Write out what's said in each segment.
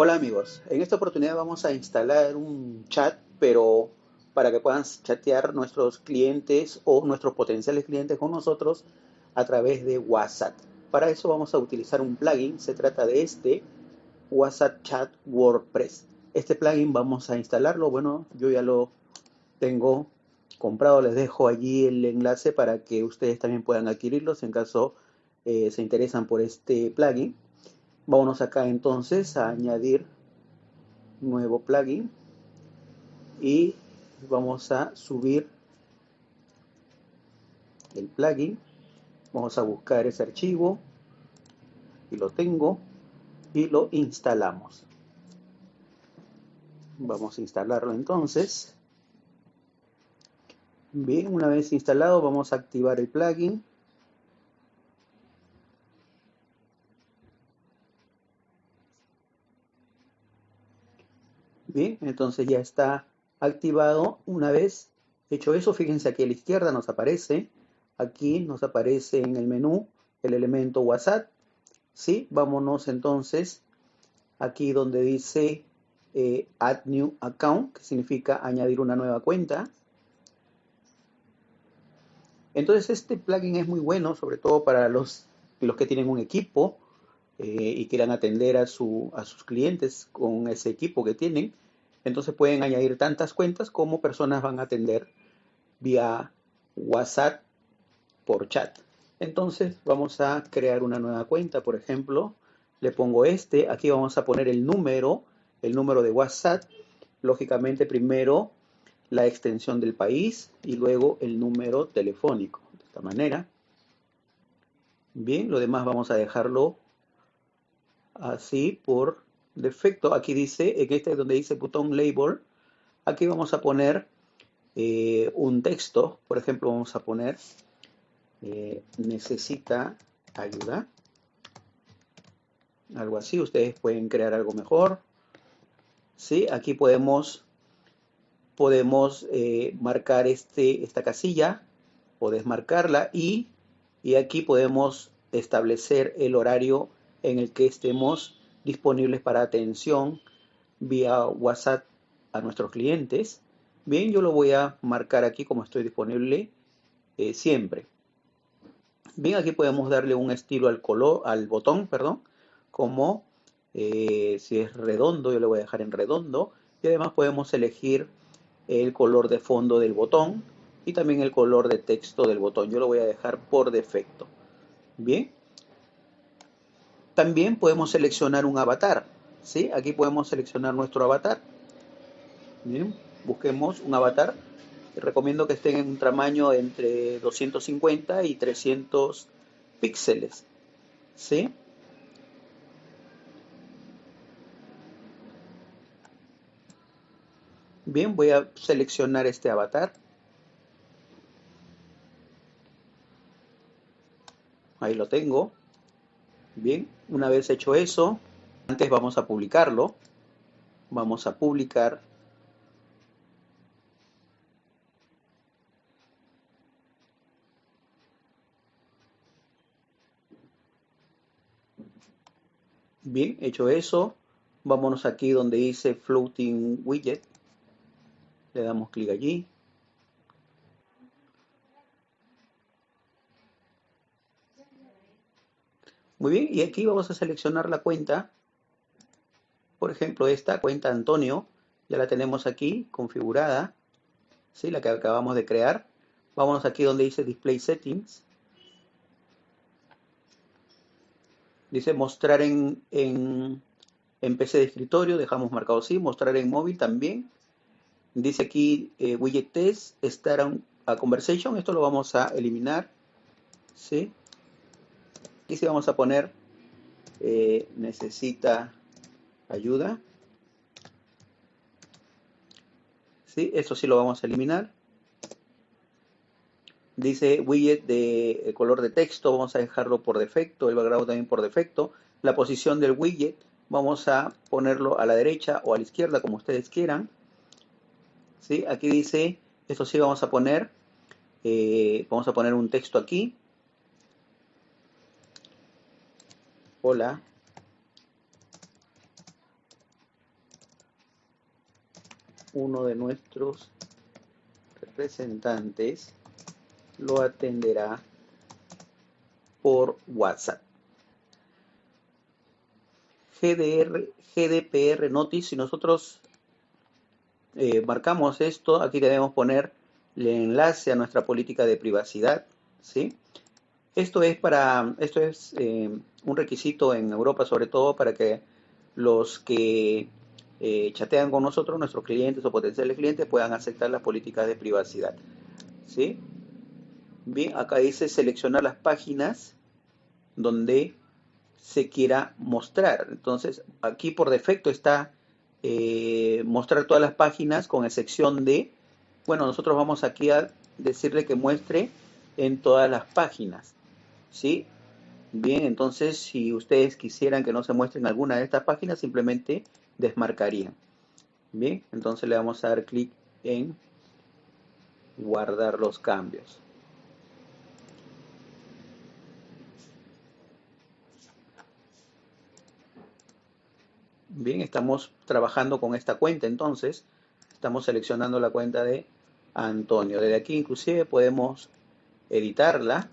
Hola amigos, en esta oportunidad vamos a instalar un chat, pero para que puedan chatear nuestros clientes o nuestros potenciales clientes con nosotros a través de WhatsApp. Para eso vamos a utilizar un plugin, se trata de este WhatsApp Chat WordPress. Este plugin vamos a instalarlo, bueno, yo ya lo tengo comprado, les dejo allí el enlace para que ustedes también puedan adquirirlos en caso eh, se interesan por este plugin. Vámonos acá entonces a añadir nuevo plugin y vamos a subir el plugin. Vamos a buscar ese archivo y lo tengo y lo instalamos. Vamos a instalarlo entonces. Bien, una vez instalado vamos a activar el plugin Entonces ya está activado. Una vez hecho eso, fíjense aquí a la izquierda nos aparece, aquí nos aparece en el menú el elemento WhatsApp. ¿sí? Vámonos entonces aquí donde dice eh, Add New Account, que significa añadir una nueva cuenta. Entonces este plugin es muy bueno, sobre todo para los, los que tienen un equipo eh, y quieran atender a, su, a sus clientes con ese equipo que tienen, entonces pueden añadir tantas cuentas como personas van a atender vía WhatsApp por chat. Entonces vamos a crear una nueva cuenta, por ejemplo, le pongo este, aquí vamos a poner el número, el número de WhatsApp, lógicamente primero la extensión del país y luego el número telefónico, de esta manera. Bien, lo demás vamos a dejarlo así por defecto. Aquí dice, en este donde dice botón label, aquí vamos a poner eh, un texto. Por ejemplo, vamos a poner eh, necesita ayuda. Algo así. Ustedes pueden crear algo mejor. ¿Sí? Aquí podemos, podemos eh, marcar este, esta casilla o desmarcarla y, y aquí podemos establecer el horario en el que estemos disponibles para atención vía WhatsApp a nuestros clientes. Bien, yo lo voy a marcar aquí como estoy disponible eh, siempre. Bien, aquí podemos darle un estilo al color, al botón, perdón, como eh, si es redondo, yo le voy a dejar en redondo. Y además podemos elegir el color de fondo del botón y también el color de texto del botón. Yo lo voy a dejar por defecto. Bien, también podemos seleccionar un avatar. ¿sí? Aquí podemos seleccionar nuestro avatar. Bien, busquemos un avatar. Recomiendo que estén en un tamaño entre 250 y 300 píxeles. ¿sí? Bien, voy a seleccionar este avatar. Ahí lo tengo. Bien, una vez hecho eso, antes vamos a publicarlo. Vamos a publicar Bien, hecho eso, vámonos aquí donde dice Floating Widget. Le damos clic allí. Muy bien, y aquí vamos a seleccionar la cuenta. Por ejemplo, esta cuenta Antonio, ya la tenemos aquí configurada, ¿sí? la que acabamos de crear. Vámonos aquí donde dice Display Settings. Dice mostrar en, en, PC de escritorio, dejamos marcado así, mostrar en móvil también. Dice aquí eh, Widget Test, Start a Conversation, esto lo vamos a eliminar. ¿sí? Aquí sí vamos a poner eh, necesita ayuda. ¿Sí? Eso sí lo vamos a eliminar. Dice widget de color de texto, vamos a dejarlo por defecto, el background también por defecto. La posición del widget vamos a ponerlo a la derecha o a la izquierda, como ustedes quieran. ¿Sí? Aquí dice, esto sí vamos a poner, eh, vamos a poner un texto aquí. Hola. uno de nuestros representantes lo atenderá por WhatsApp. GDR, GDPR Notice, si nosotros eh, marcamos esto, aquí debemos poner el enlace a nuestra política de privacidad, ¿sí? Esto es para, esto es eh, un requisito en Europa sobre todo para que los que eh, chatean con nosotros, nuestros clientes o potenciales clientes, puedan aceptar las políticas de privacidad. ¿Sí? Bien, acá dice seleccionar las páginas donde se quiera mostrar. Entonces, aquí por defecto está eh, mostrar todas las páginas con excepción de, bueno, nosotros vamos aquí a decirle que muestre en todas las páginas. ¿Sí? Bien, entonces si ustedes quisieran que no se muestren alguna de estas páginas, simplemente desmarcarían. Bien, entonces le vamos a dar clic en guardar los cambios. Bien, estamos trabajando con esta cuenta entonces. Estamos seleccionando la cuenta de Antonio. Desde aquí inclusive podemos editarla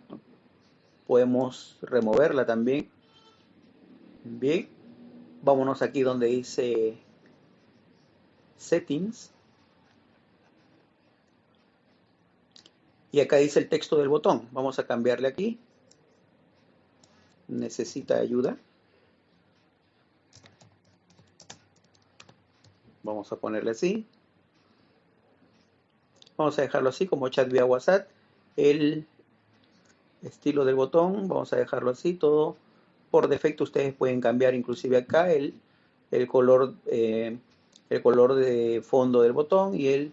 podemos removerla también. Bien, vámonos aquí donde dice Settings. Y acá dice el texto del botón. Vamos a cambiarle aquí. Necesita ayuda. Vamos a ponerle así. Vamos a dejarlo así como chat vía WhatsApp. El estilo del botón, vamos a dejarlo así, todo por defecto ustedes pueden cambiar inclusive acá el, el color eh, el color de fondo del botón y el,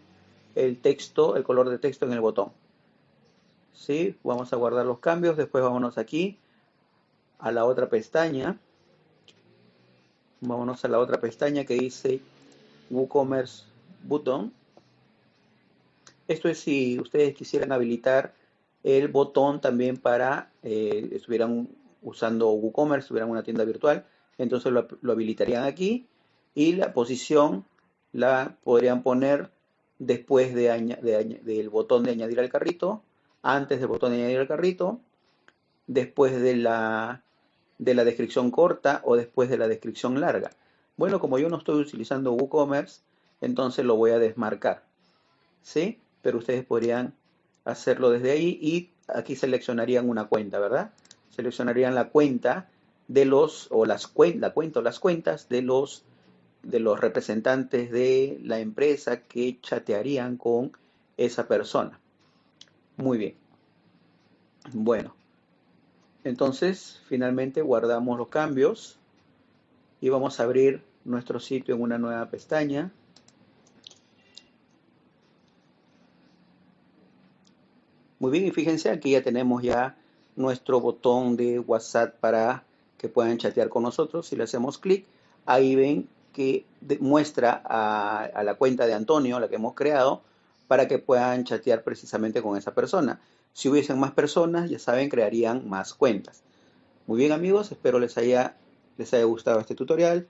el texto, el color de texto en el botón. ¿Sí? Vamos a guardar los cambios, después vámonos aquí a la otra pestaña. Vámonos a la otra pestaña que dice WooCommerce Button. Esto es si ustedes quisieran habilitar el botón también para, eh, estuvieran usando WooCommerce, tuvieran una tienda virtual, entonces lo, habilitarían aquí y la posición la podrían poner después de, del botón de añadir al carrito, antes del botón de añadir al carrito, después de la, de la descripción corta o después de la descripción larga. Bueno, como yo no estoy utilizando WooCommerce, entonces lo voy a desmarcar. ¿Sí? Pero ustedes podrían hacerlo desde ahí y aquí seleccionarían una cuenta, ¿verdad? Seleccionarían la cuenta de los, o las la cuenta o las cuentas de los, de los representantes de la empresa que chatearían con esa persona. Muy bien. Bueno, entonces finalmente guardamos los cambios y vamos a abrir nuestro sitio en una nueva pestaña. Muy bien, y fíjense, aquí ya tenemos ya nuestro botón de WhatsApp para que puedan chatear con nosotros. Si le hacemos clic, ahí ven que muestra a, la cuenta de Antonio, la que hemos creado, para que puedan chatear precisamente con esa persona. Si hubiesen más personas, ya saben, crearían más cuentas. Muy bien amigos, espero les haya, les haya gustado este tutorial.